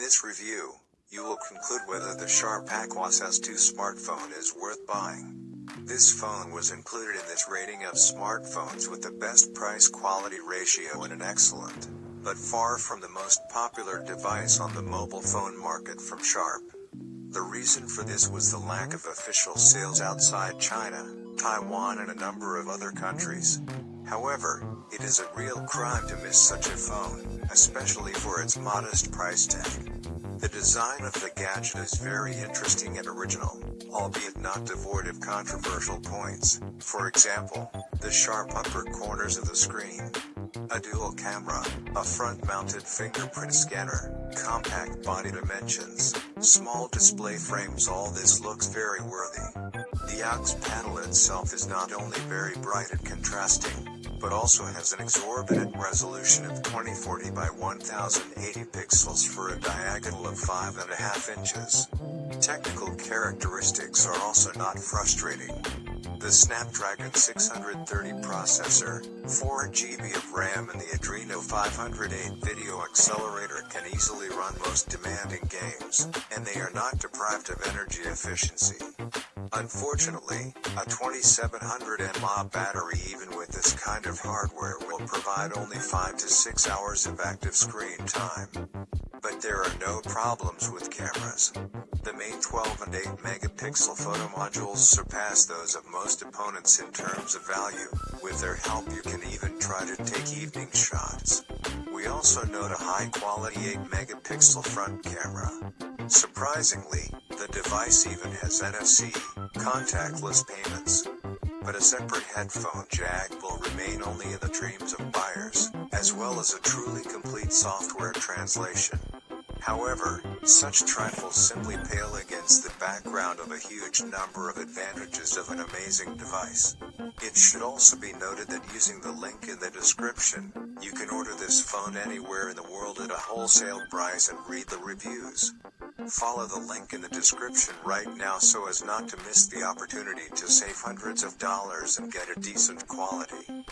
this review, you will conclude whether the Sharp Aquos S2 smartphone is worth buying. This phone was included in this rating of smartphones with the best price quality ratio and an excellent, but far from the most popular device on the mobile phone market from Sharp. The reason for this was the lack of official sales outside China, Taiwan and a number of other countries. However, it is a real crime to miss such a phone, especially for its modest price tag. The design of the gadget is very interesting and original, albeit not devoid of controversial points. For example, the sharp upper corners of the screen, a dual camera, a front-mounted fingerprint scanner, compact body dimensions, small display frames all this looks very worthy. The aux panel itself is not only very bright and contrasting, but also has an exorbitant resolution of 2040 by 1080 pixels for a diagonal of 5.5 inches. Technical characteristics are also not frustrating. The Snapdragon 630 processor, 4GB of RAM and the Adreno 508 video accelerator can easily run most demanding games, and they are not deprived of energy efficiency. Unfortunately, a 2700 mAh battery even with this kind of hardware will provide only 5 to 6 hours of active screen time. But there are no problems with cameras. The main 12 and 8 megapixel photo modules surpass those of most opponents in terms of value. With their help you can even try to take evening shots. We also note a high quality 8 megapixel front camera. Surprisingly, the device even has NFC, contactless payments. But a separate headphone jack will remain only in the dreams of buyers, as well as a truly complete software translation. However, such trifles simply pale against the background of a huge number of advantages of an amazing device. It should also be noted that using the link in the description, you can order this phone anywhere in the world at a wholesale price and read the reviews. Follow the link in the description right now so as not to miss the opportunity to save hundreds of dollars and get a decent quality.